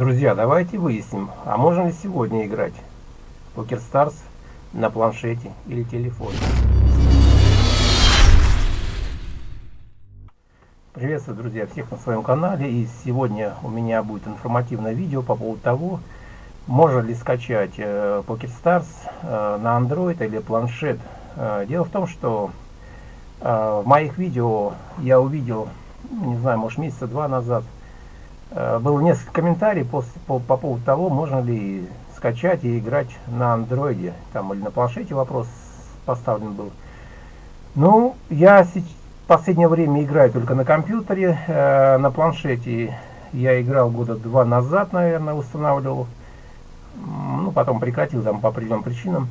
Друзья, давайте выясним, а можно ли сегодня играть Poker Stars на планшете или телефоне. Приветствую, друзья, всех на своем канале. И сегодня у меня будет информативное видео по поводу того, можно ли скачать э, Poker Stars э, на Android или планшет. Э, дело в том, что в моих видео я увидел, не знаю, может месяца два назад, было несколько комментариев по, по, по поводу того, можно ли скачать и играть на андроиде, там или на планшете вопрос поставлен был. Ну, я последнее время играю только на компьютере, э, на планшете я играл года два назад, наверное, устанавливал, ну, потом прекратил там по определенным причинам.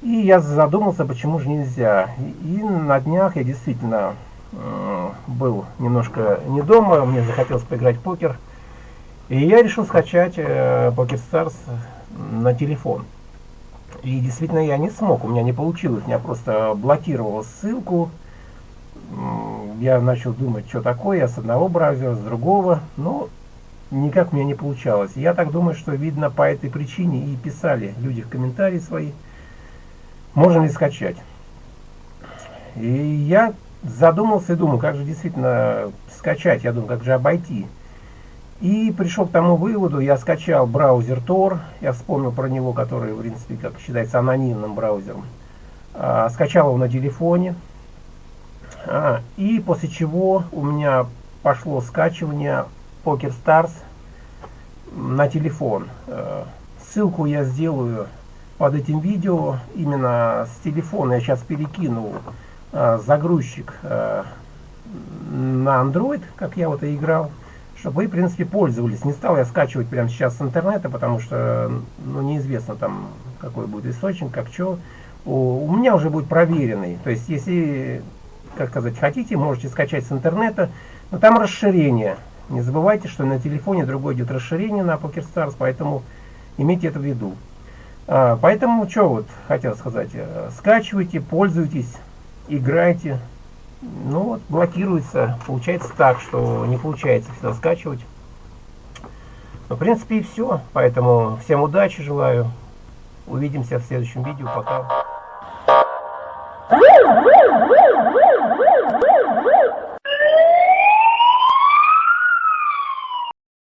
И я задумался, почему же нельзя. И, на днях я действительно э, был немножко не дома, мне захотелось поиграть в покер. И я решил скачать э, Pocket Stars на телефон. И действительно я не смог, у меня не получилось, я просто блокировал ссылку. Я начал думать, что такое, я с одного браузера, с другого, но никак у меня не получалось. Я так думаю, что видно по этой причине и писали люди в комментарии свои, можно ли скачать. И я задумался и думал, как же действительно скачать, я думаю, как же обойти. И пришел к тому выводу, я скачал браузер Tor, я вспомнил про него, который, в принципе, как считается анонимным браузером. А, скачал его на телефоне. А, и после чего у меня пошло скачивание Poker Stars на телефон. А, ссылку я сделаю под этим видео. Именно с телефона я сейчас перекину а, загрузчик а, на Android, как я вот и играл чтобы вы, в принципе, пользовались. Не стал я скачивать прямо сейчас с интернета, потому что, ну, неизвестно там, какой будет источник, как что. У, у меня уже будет проверенный. То есть, если, как сказать, хотите, можете скачать с интернета, но там расширение. Не забывайте, что на телефоне другое идет расширение на PokerStars, поэтому имейте это в виду. А, поэтому, что вот хотел сказать, э, скачивайте, пользуйтесь, играйте, ну вот, блокируется. Получается так, что не получается всегда скачивать. Ну, в принципе, и все. Поэтому всем удачи желаю. Увидимся в следующем видео. Пока.